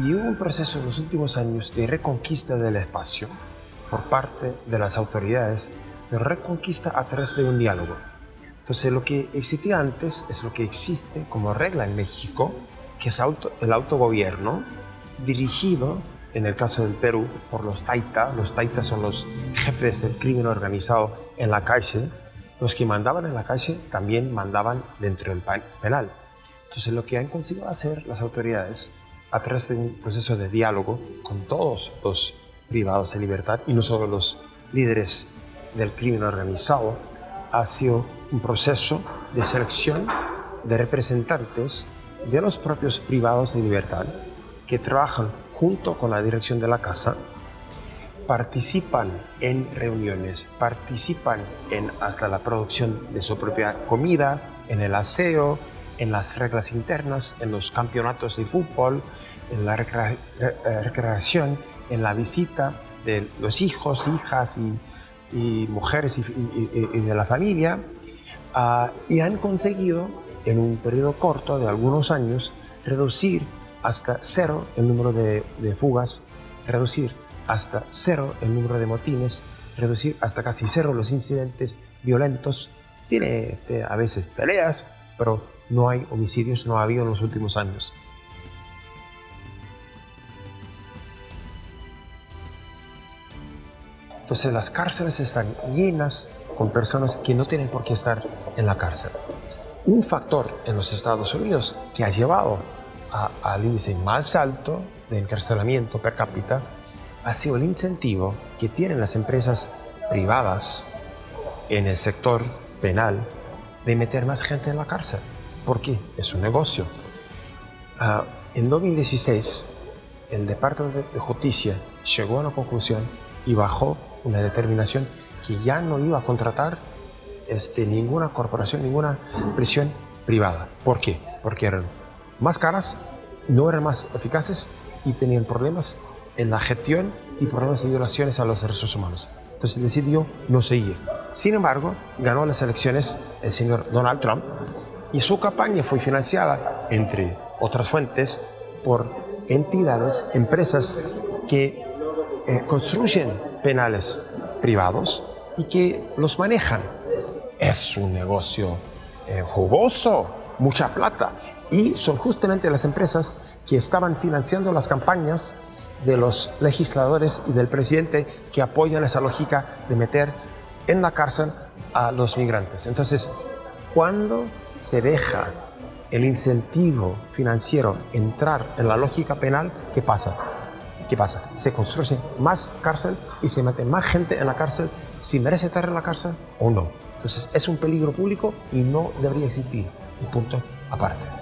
Y hubo un proceso en los últimos años de reconquista del espacio por parte de las autoridades, de reconquista a través de un diálogo. Entonces lo que existía antes es lo que existe como regla en México, que es auto, el autogobierno dirigido, en el caso del Perú, por los taita. Los taitas son los jefes del crimen organizado en la calle. Los que mandaban en la calle también mandaban dentro del penal. Entonces lo que han conseguido hacer las autoridades a través de un proceso de diálogo con todos los privados de libertad y no solo los líderes del crimen organizado, ha sido un proceso de selección de representantes de los propios privados de libertad que trabajan junto con la dirección de la casa, participan en reuniones, participan en hasta la producción de su propia comida, en el aseo, en las reglas internas, en los campeonatos de fútbol, en la eh, recreación, en la visita de los hijos, hijas y, mujeres y, de la familia, ah, y han conseguido en un periodo corto de algunos años reducir hasta cero el número de, fugas, reducir hasta cero el número de motines, reducir hasta casi cero los incidentes violentos. Tiene este, a veces peleas, pero no hay homicidios, no ha habido en los últimos años. Entonces las cárceles están llenas con personas que no tienen por qué estar en la cárcel. Un factor en los Estados Unidos que ha llevado al índice más alto de encarcelamiento per cápita ha sido el incentivo que tienen las empresas privadas en el sector penal de meter más gente en la cárcel. ¿Por qué? Es un negocio. Ah, en 2016, el Departamento de Justicia llegó a una conclusión y bajó una determinación que ya no iba a contratar este, ninguna corporación, ninguna prisión privada. ¿Por qué? Porque eran más caras, no eran más eficaces y tenían problemas en la gestión y problemas de violaciones a los derechos humanos. Entonces decidió no seguir. Sin embargo, ganó las elecciones el señor Donald Trump y su campaña fue financiada, entre otras fuentes, por entidades, empresas que eh, construyen penales privados y que los manejan. Es un negocio eh, jugoso, mucha plata. Y son justamente las empresas que estaban financiando las campañas de los legisladores y del presidente que apoyan esa lógica de meter en la cárcel a los migrantes. Entonces, cuando se deja el incentivo financiero entrar en la lógica penal, ¿qué pasa? ¿Qué pasa? Se construye más cárcel y se mete más gente en la cárcel si merece estar en la cárcel o no. Entonces es un peligro público y no debería existir. Un punto aparte.